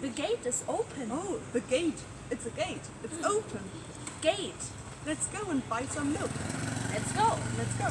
The gate is open. Oh, the gate. It's a gate. It's mm. open. Gate. Let's go and buy some milk. Let's go. Let's go.